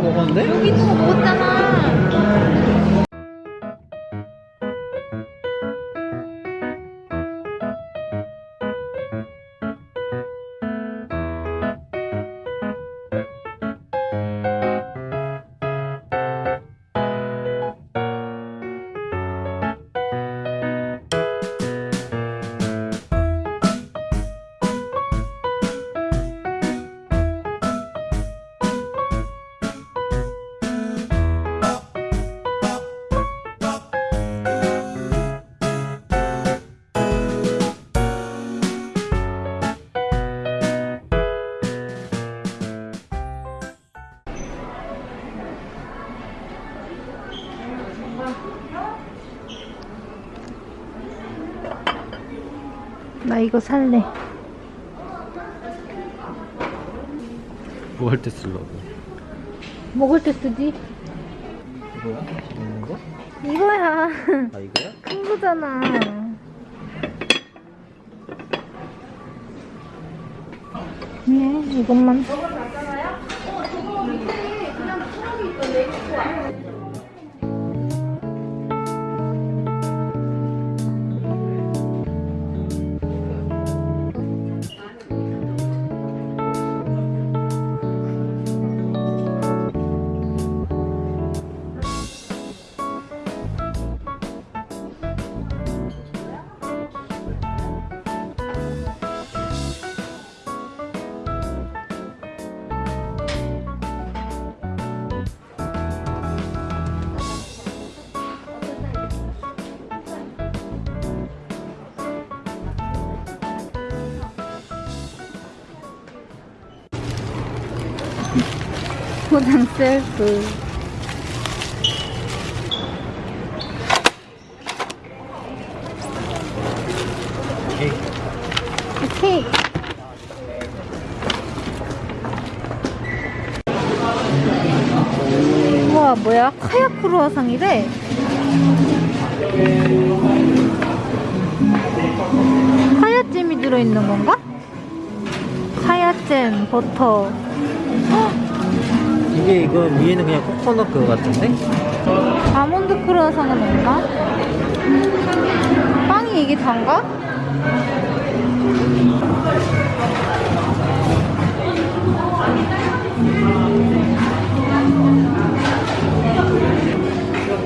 먹었는데? 여기 있는 거 먹었잖아. 나 이거 살래. 뭐 할 때 쓰려고? 먹을 때 쓰지? 이거야? 먹는 거? 이거야. 아 이거야? 큰 거잖아. 네, 이것만. 포장 셀프. 오케이. 우와, 뭐야? 카약 크루아상이래. 카야잼이 들어있는 건가? 카야잼, 버터. 이게 이거 위에는 그냥 코코넛 그거 같은데? 아몬드 크루아상은 없나? 빵이 이게 단가?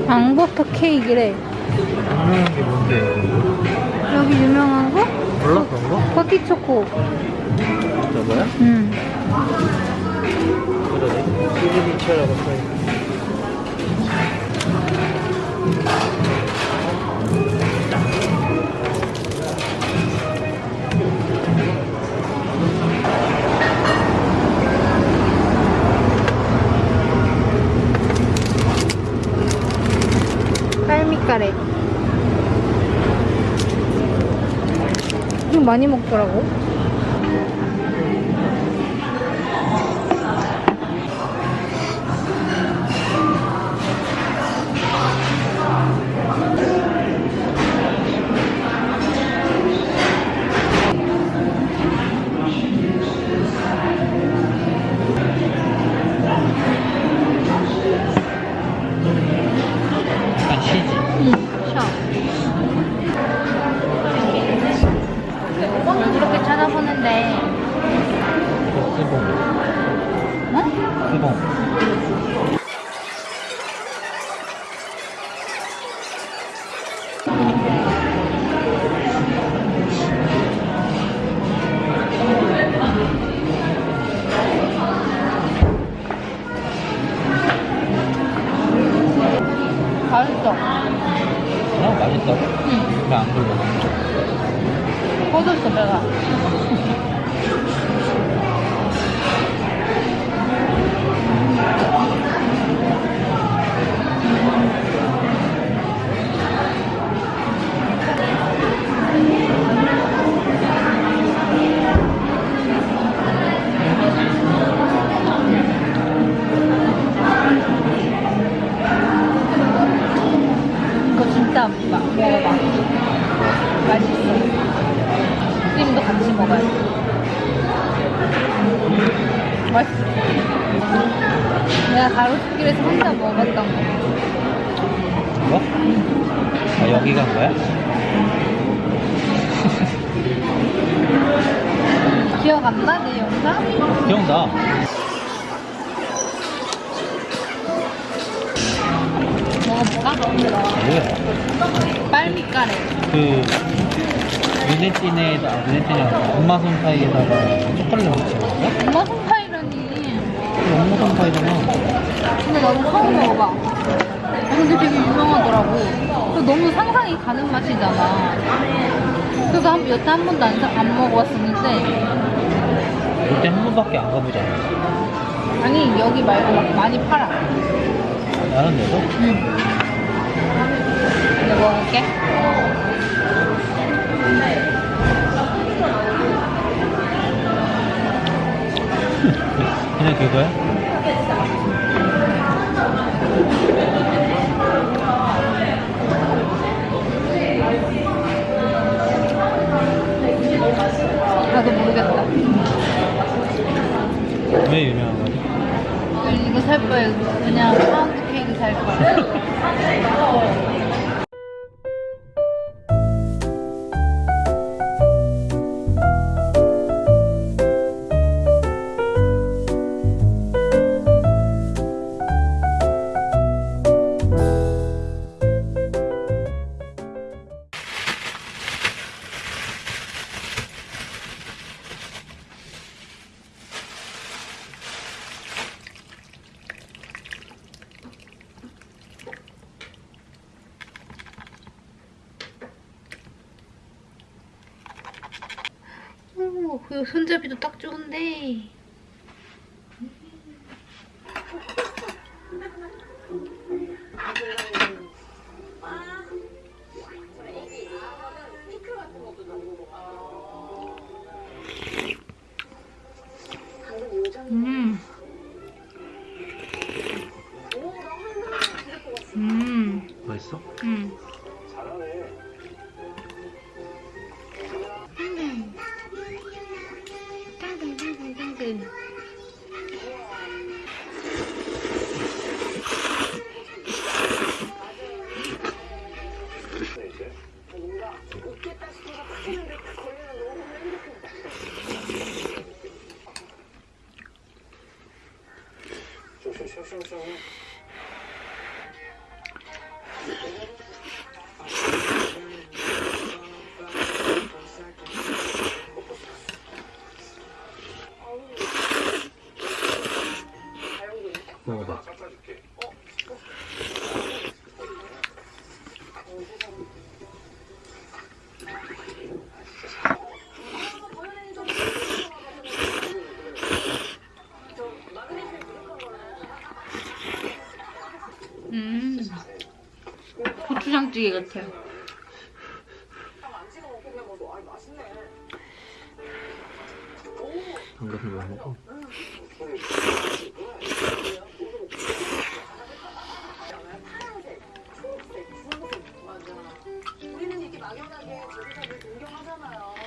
앙버터 케이크래. 유명한 게 뭔데? 여기 유명한 거? 몰라 그런 거? 커티 초코. 저거야? 응. 그 시그니처라고 써있네. 딸미까레. 이거 많이 먹더라고. 가로수길에서 혼자 먹었던 거. 이거? 아, 여기가 뭐야? 기억 안 나? 내 영상? 기억나. 먹어볼까? 뭐야? 빨미까레. 그, 눈에띠네에다, 눈에띠네 엄마 손 사이에다가 초콜릿 넣지 않았어? 엄마 손파이라니. 엄마 손 사이잖아. 근데 나도 처음 먹어봐. 근데 되게 유명하더라고. 그 너무 상상이 가는 맛이잖아. 그래서 한, 여태 한 번도 안, 사- 안 먹어봤었는데, 그때 한 번밖에 안 않았어? 아니, 여기 말고 막 많이 팔아. 다른 데도? 응. 이제 먹어볼게. 그냥 그거야? 음. 고추장찌개 같아요. 막연하게 제주도를 동경하잖아요.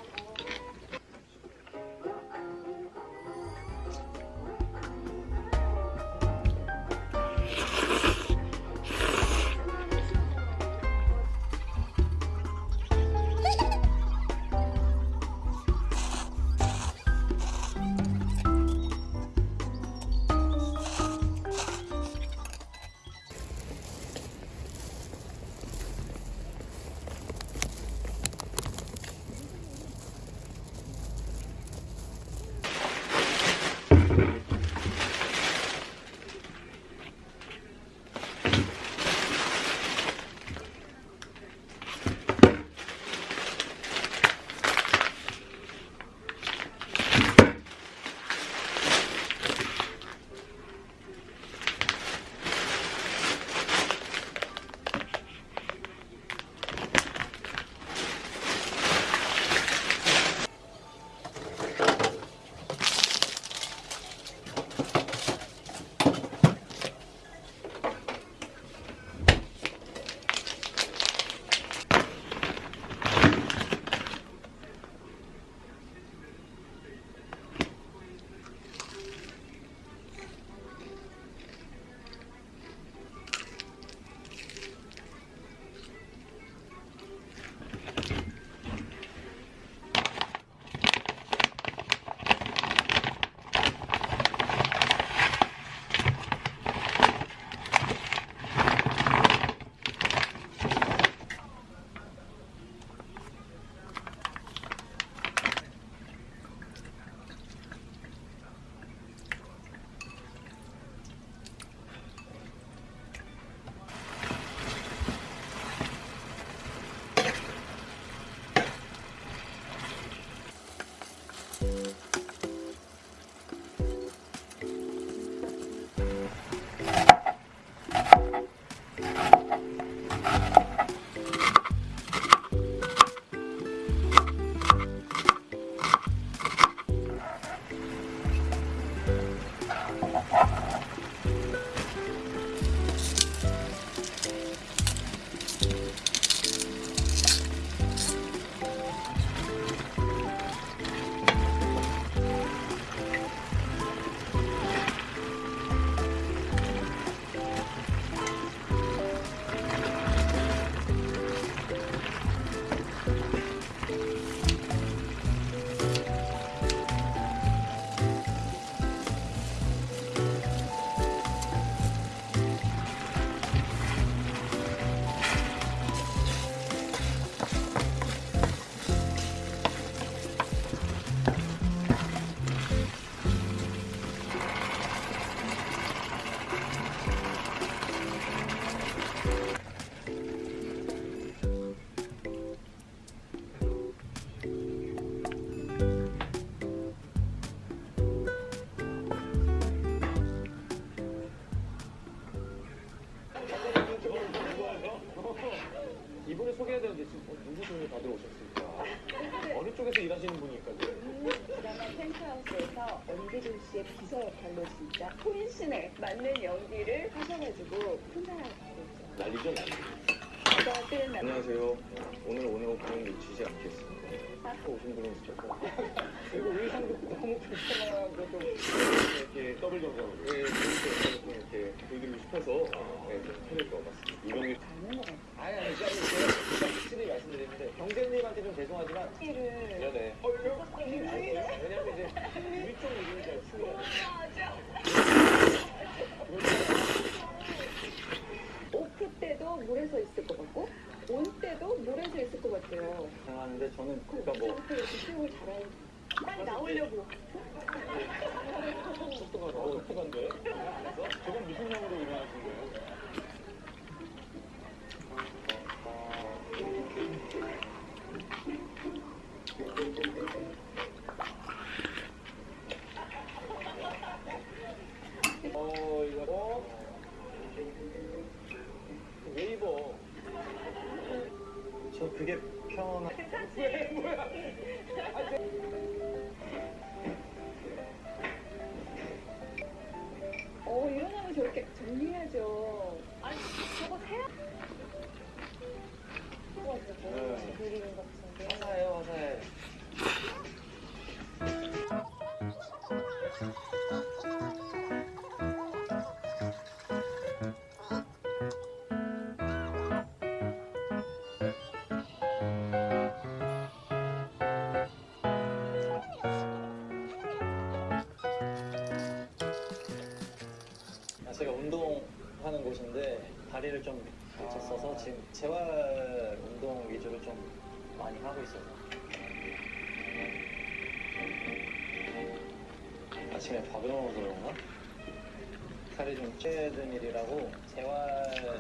역할로 진짜 혼신에 맞는 연기를 하셔가지고 훈훈하게 있죠. 난리죠, 난리. 나 안녕하세요. 오늘 오늘 오프닝 놓치지 않겠습니다. 아까 오신 분은 있었고. 그리고 의상도 너무 불편하고 좀 이렇게 더블 정장, 예, 이렇게 좀 이렇게 보여드리고 싶어서 네, 좀 해낼 것 같습니다. 유명이. 아니 아니 제가 제가 확실히 말씀드리는데 경재님한테 좀 죄송하지만 를 네네. 어 이거 왜냐면 이제 우리 쪽 이름이잖아요. 추워. 오프 때도 물에서 있을 것 같고 온 때도 물에서 있을 것 같아요. 하는데 저는 그러니까 뭐 이렇게 수영을 잘하는 빨리 나오려고. 저그 제가 운동하는 곳인데 다리를 좀 다쳤어서 지금 재활 운동 위주로 좀 많이 하고 있어요. 아침에 밥을 먹어서 그런가? 살이 좀 찌는 일이라고 재활